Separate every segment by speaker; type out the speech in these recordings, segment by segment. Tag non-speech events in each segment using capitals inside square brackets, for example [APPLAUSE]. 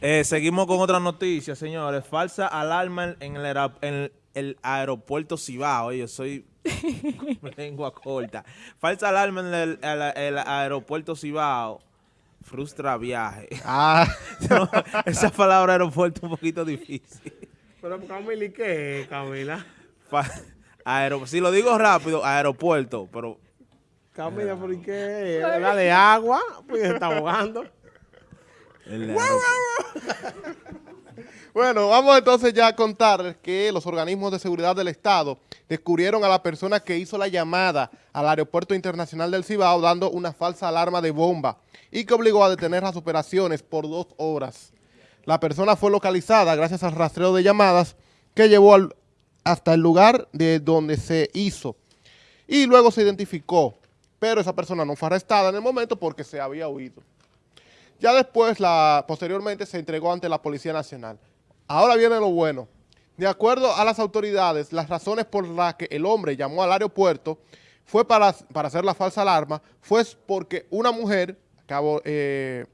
Speaker 1: Eh, seguimos con otra noticia, señores. Falsa alarma en el, aera- en el aeropuerto Cibao. Yo soy [LAUGHS] lengua corta. Falsa alarma en el, el- el aeropuerto Cibao. Frustra viaje.
Speaker 2: Ah, [LAUGHS]
Speaker 1: No, esa palabra aeropuerto es un poquito difícil.
Speaker 3: Pero Camila, ¿y qué es, Camila?
Speaker 1: Aero- si lo digo rápido, aeropuerto, pero
Speaker 3: Camila, ¿por ¿y qué es? ¿La de agua? Pues se está ahogando.
Speaker 1: El [LAUGHS]
Speaker 2: bueno, vamos entonces ya a contarles que los organismos de seguridad del Estado descubrieron a la persona que hizo la llamada al Aeropuerto Internacional del Cibao dando una falsa alarma de bomba y que obligó a detener las operaciones por dos horas. La persona fue localizada gracias al rastreo de llamadas que llevó al- hasta el lugar de donde se hizo y luego se identificó, pero esa persona no fue arrestada en el momento porque se había huido. Ya después, posteriormente, se entregó ante la Policía Nacional. Ahora viene lo bueno. De acuerdo a las autoridades, las razones por las que el hombre llamó al aeropuerto fue para, para hacer la falsa alarma, fue porque una mujer, acabo, eh,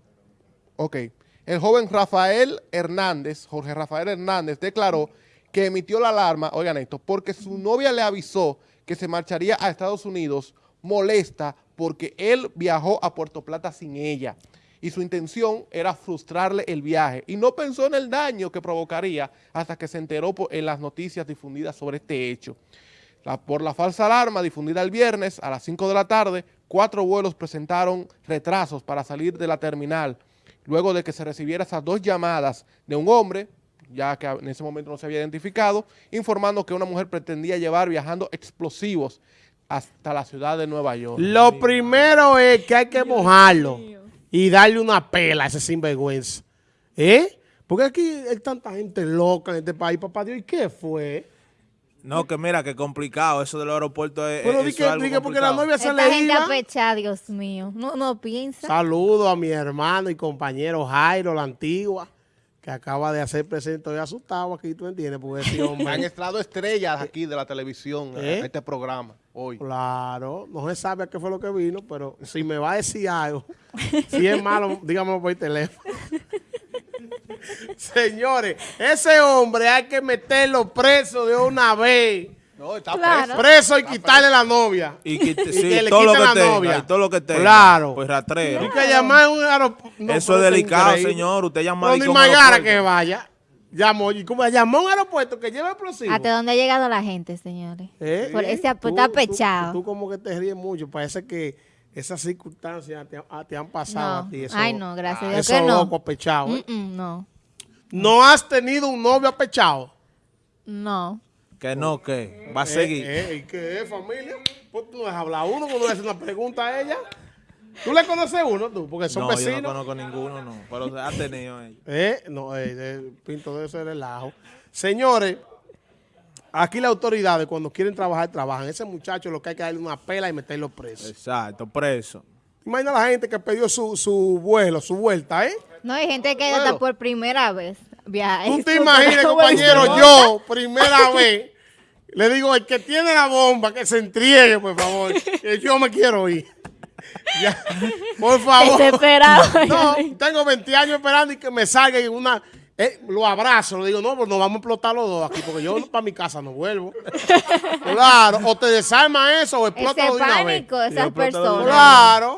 Speaker 2: el joven Rafael Hernández, Jorge Rafael Hernández, declaró que emitió la alarma, oigan esto, porque su novia le avisó que se marcharía a Estados Unidos molesta porque él viajó a Puerto Plata sin ella y su intención era frustrarle el viaje y no pensó en el daño que provocaría hasta que se enteró por- en las noticias difundidas sobre este hecho. La- por la falsa alarma difundida el viernes a las 5 de la tarde, cuatro vuelos presentaron retrasos para salir de la terminal, luego de que se recibiera esas dos llamadas de un hombre, ya que en ese momento no se había identificado, informando que una mujer pretendía llevar viajando explosivos hasta la ciudad de Nueva York.
Speaker 3: Lo primero es que hay que mojarlo y darle una pela a ese sinvergüenza. ¿Eh? Porque aquí hay tanta gente loca en este país, papá Dios. ¿Y qué fue?
Speaker 1: No, que mira, que complicado. Eso del aeropuerto es,
Speaker 3: Pero
Speaker 1: es-
Speaker 3: di
Speaker 1: eso
Speaker 3: que,
Speaker 1: es algo
Speaker 3: di que porque la novia se
Speaker 4: Esta
Speaker 3: le
Speaker 4: gente
Speaker 3: iba.
Speaker 4: apechada, Dios mío. No, no piensa.
Speaker 3: Saludo a mi hermano y compañero Jairo, la antigua, que acaba de hacer presente. Estoy asustado aquí, tú entiendes, porque ese [LAUGHS]
Speaker 2: Han
Speaker 3: hombre...
Speaker 2: estado estrellas aquí de la televisión
Speaker 3: ¿Eh?
Speaker 2: a este programa hoy.
Speaker 3: Claro, no se sabe a qué fue lo que vino, pero [LAUGHS] si me va a decir algo, si es malo, [LAUGHS] dígamelo por teléfono. Señores, ese hombre hay que meterlo preso de una vez.
Speaker 2: No, está
Speaker 4: Claro.
Speaker 2: preso.
Speaker 3: Preso y quitarle la novia.
Speaker 1: Y, que,
Speaker 3: Y
Speaker 1: sí,
Speaker 3: que le
Speaker 1: todo lo que
Speaker 3: la
Speaker 1: tenga,
Speaker 3: novia.
Speaker 1: y todo lo que tenga.
Speaker 3: Claro.
Speaker 1: Pues rastreo.
Speaker 3: Y que llamar a un aeropuerto.
Speaker 1: Eso es delicado, señor. Usted llama
Speaker 3: No,
Speaker 1: a un aeropuerto.
Speaker 3: que vaya. Llamó, y como llamó a un aeropuerto que lleva explosivos.
Speaker 4: ¿Hasta dónde ha llegado la gente, señores?
Speaker 3: ¿Eh?
Speaker 4: Por ese
Speaker 3: Tú-
Speaker 4: está pechado.
Speaker 3: Tú, como que te ríes mucho. Parece que esas circunstancias te, ah, te han pasado
Speaker 4: No.
Speaker 3: a ti. Eso,
Speaker 4: Ay, no, gracias a Dios
Speaker 3: eso
Speaker 4: que no.
Speaker 3: loco apechado, ¿eh?
Speaker 4: Mm, mm, no,
Speaker 3: No has tenido un novio apechado.
Speaker 4: no.
Speaker 1: Que no, que va a seguir.
Speaker 3: Eh, eh, ¿Y qué es, familia? Pues tú no dejas hablar a uno cuando le haces una pregunta a ella. ¿Tú le conoces uno, tú? Porque son
Speaker 1: no, yo no
Speaker 3: vecinos.
Speaker 1: conozco ninguno, no. Pero ha tenido ellos.
Speaker 3: Eh, no, eh, eh, pinto de ese relajo. Señores, aquí las autoridades cuando quieren trabajar, trabajan. Ese muchacho lo que hay que darle una pela y meterlo preso.
Speaker 1: Exacto, preso.
Speaker 3: Imagina la gente que pidió su, su vuelo, su vuelta, ¿eh?
Speaker 4: No, hay gente que
Speaker 3: Bueno.
Speaker 4: hasta por primera vez viaja.
Speaker 3: Tú [LAUGHS] te imaginas, compañero, yo, primera [LAUGHS] vez, le digo, el que tiene la bomba, que se entregue, por favor, que yo me quiero ir. [LAUGHS] Ya, por favor.
Speaker 4: Desesperado. [LAUGHS]
Speaker 3: No, tengo 20 años esperando y que me salga en una... eh, lo abrazo, le digo, no, pues nos vamos a explotar los dos aquí, porque yo para mi casa no vuelvo. [LAUGHS] Claro, o te desarma eso o
Speaker 4: Ese
Speaker 3: explota de una vez.
Speaker 4: pánico, esas personas.
Speaker 3: Claro.